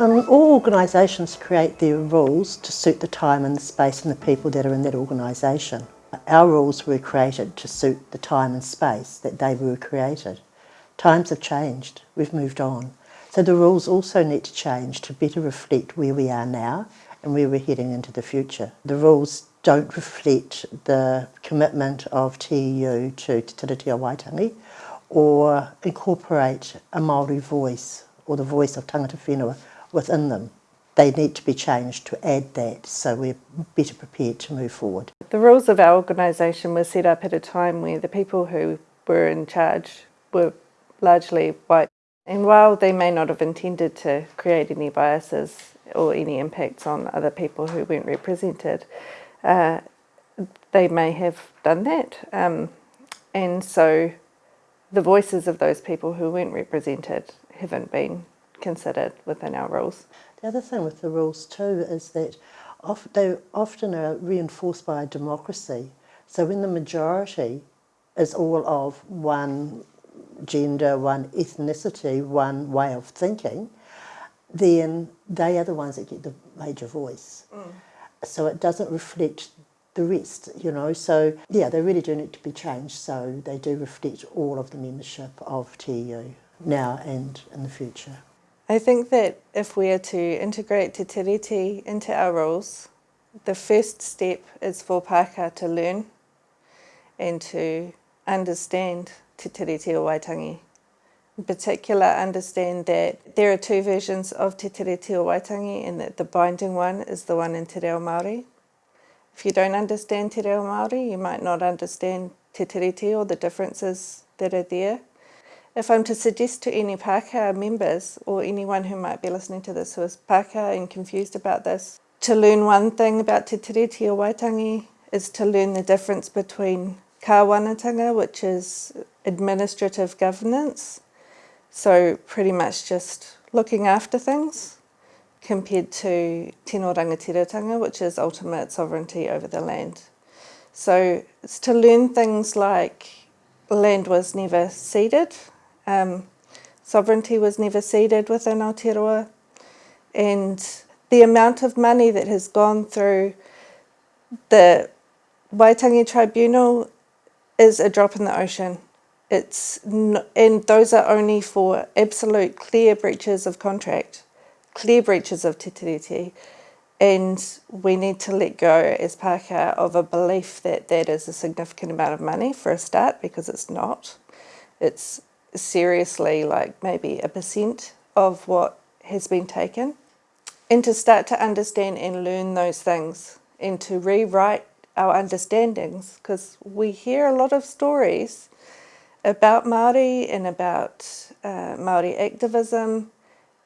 Um, all organisations create their rules to suit the time and the space and the people that are in that organisation. Our rules were created to suit the time and space that they were created. Times have changed, we've moved on. So the rules also need to change to better reflect where we are now and where we're heading into the future. The rules don't reflect the commitment of TEU to Te Tiriti o Waitangi or incorporate a Māori voice or the voice of tangata whenua within them. They need to be changed to add that so we're better prepared to move forward. The rules of our organisation were set up at a time where the people who were in charge were largely white. And while they may not have intended to create any biases or any impacts on other people who weren't represented, uh, they may have done that. Um, and so the voices of those people who weren't represented haven't been considered within our rules. The other thing with the rules too is that they often are reinforced by a democracy. So when the majority is all of one gender, one ethnicity, one way of thinking, then they are the ones that get the major voice. Mm. So it doesn't reflect the rest, you know. So yeah, they really do need to be changed so they do reflect all of the membership of TEU now and in the future. I think that if we are to integrate Te Tiriti into our roles, the first step is for Pākehā to learn and to understand Te Tiriti o Waitangi. In particular, understand that there are two versions of Te Tiriti o Waitangi and that the binding one is the one in Te Reo Māori. If you don't understand Te Reo Māori, you might not understand Te Tiriti or the differences that are there. If I'm to suggest to any Pākehā members or anyone who might be listening to this who is Pākehā and confused about this, to learn one thing about Te Tiriti o Waitangi is to learn the difference between kāwanatanga, which is administrative governance, so pretty much just looking after things, compared to tino rangatiratanga, which is ultimate sovereignty over the land. So it's to learn things like land was never ceded, um, sovereignty was never ceded within Aotearoa and the amount of money that has gone through the Waitangi Tribunal is a drop in the ocean. It's and those are only for absolute clear breaches of contract, clear breaches of te tiriti, and we need to let go as Pākehā of a belief that that is a significant amount of money for a start because it's not. It's seriously like maybe a percent of what has been taken and to start to understand and learn those things and to rewrite our understandings because we hear a lot of stories about Māori and about uh, Māori activism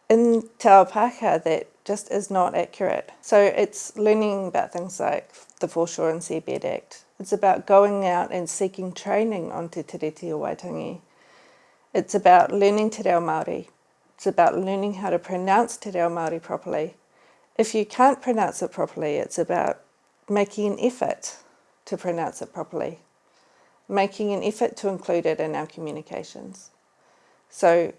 in Ao that just is not accurate. So it's learning about things like the Foreshore and Seabed Act. It's about going out and seeking training on Te Tiriti o Waitangi it's about learning Te Reo Māori. It's about learning how to pronounce Te Reo Māori properly. If you can't pronounce it properly, it's about making an effort to pronounce it properly, making an effort to include it in our communications. So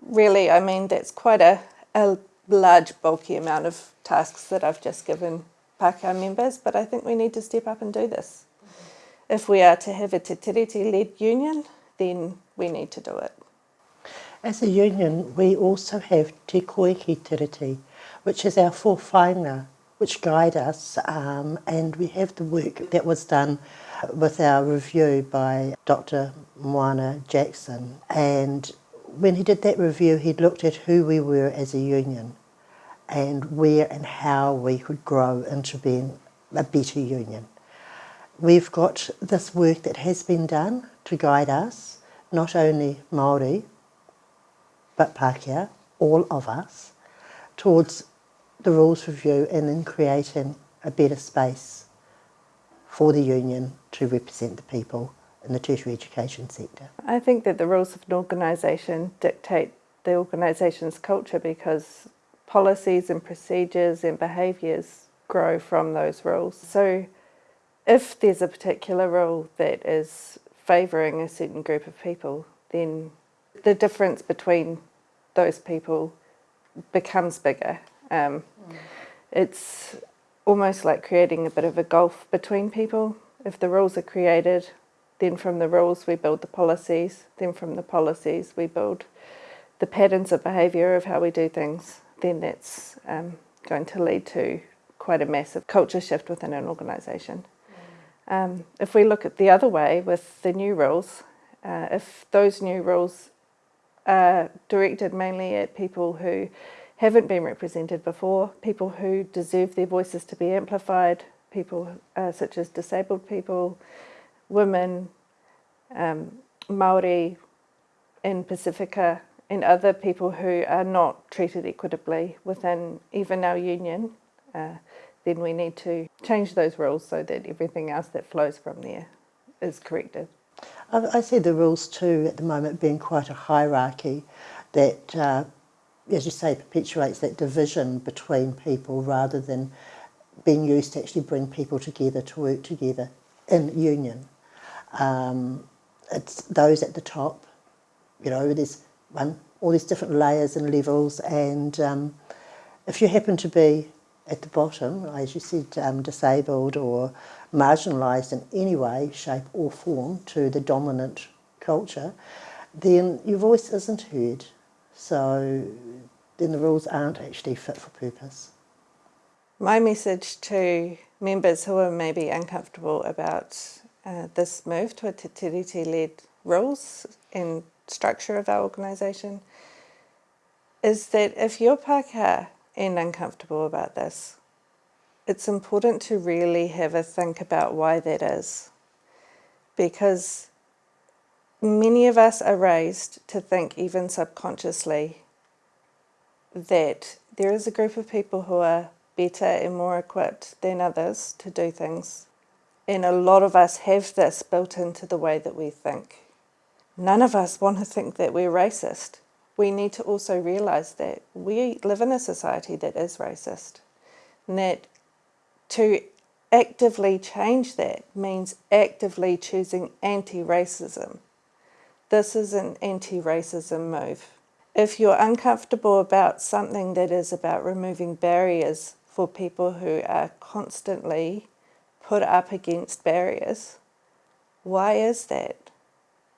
really, I mean, that's quite a, a large, bulky amount of tasks that I've just given Pākehā members, but I think we need to step up and do this. Mm -hmm. If we are to have a Te Tiriti-led union, then we need to do it. As a union, we also have Te Koeke Tiriti, which is our whāwhāinga, which guide us, um, and we have the work that was done with our review by Dr. Moana Jackson. And when he did that review, he looked at who we were as a union and where and how we could grow into being a better union. We've got this work that has been done to guide us, not only Māori, but Pākehā, all of us, towards the rules review and then creating a better space for the union to represent the people in the tertiary education sector. I think that the rules of an organisation dictate the organisation's culture because policies and procedures and behaviours grow from those rules. So if there's a particular rule that is favouring a certain group of people, then the difference between those people becomes bigger. Um, It's almost like creating a bit of a gulf between people. If the rules are created, then from the rules we build the policies, then from the policies we build the patterns of behaviour of how we do things, then that's um, going to lead to quite a massive culture shift within an organisation. Um, if we look at the other way with the new rules, uh, if those new rules are directed mainly at people who haven't been represented before, people who deserve their voices to be amplified, people uh, such as disabled people, women, um, Maori in Pasifika, and other people who are not treated equitably within even our union, uh, then we need to change those rules so that everything else that flows from there is corrected. I, see the rules too at the moment being quite a hierarchy that, uh, as you say, perpetuates that division between people rather than being used to actually bring people together to work together in union. Um, it's those at the top, you know, there's one, all these different layers and levels and um, if you happen to be at the bottom, as you said, um, disabled or marginalised in any way, shape or form to the dominant culture, then your voice isn't heard. So then the rules aren't actually fit for purpose. My message to members who are maybe uncomfortable about uh, this move to a Te Tiriti-led rules and structure of our organisation is that if you're Pākehā and uncomfortable about this, it's important to really have a think about why that is. Because many of us are raised to think, even subconsciously, that there is a group of people who are better and more equipped than others to do things. And a lot of us have this built into the way that we think. None of us want to think that we're racist. We need to also realise that we live in a society that is racist. And that to actively change that means actively choosing anti-racism. This is an anti-racism move. If you're uncomfortable about something that is about removing barriers for people who are constantly put up against barriers, why is that?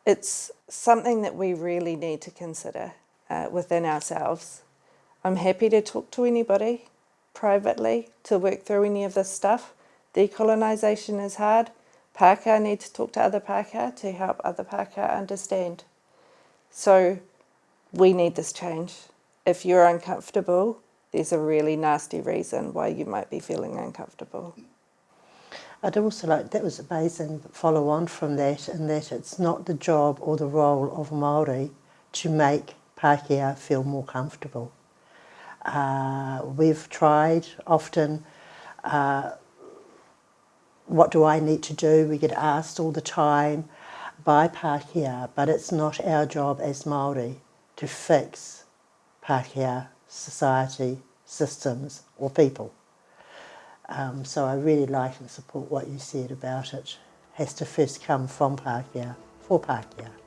It's something that we really need to consider uh, within ourselves. I'm happy to talk to anybody privately to work through any of this stuff. Decolonisation is hard. Pākehā need to talk to other Pākehā to help other Pākehā understand. So we need this change. If you're uncomfortable, there's a really nasty reason why you might be feeling uncomfortable. I'd also like, that was amazing, follow on from that, in that it's not the job or the role of Māori to make Pākehā feel more comfortable. Uh, we've tried often, uh, what do I need to do? We get asked all the time by Pākehā, but it's not our job as Māori to fix Pākehā society, systems or people. Um, so I really like and support what you said about it. Has to first come from Pākehā, for Pākehā.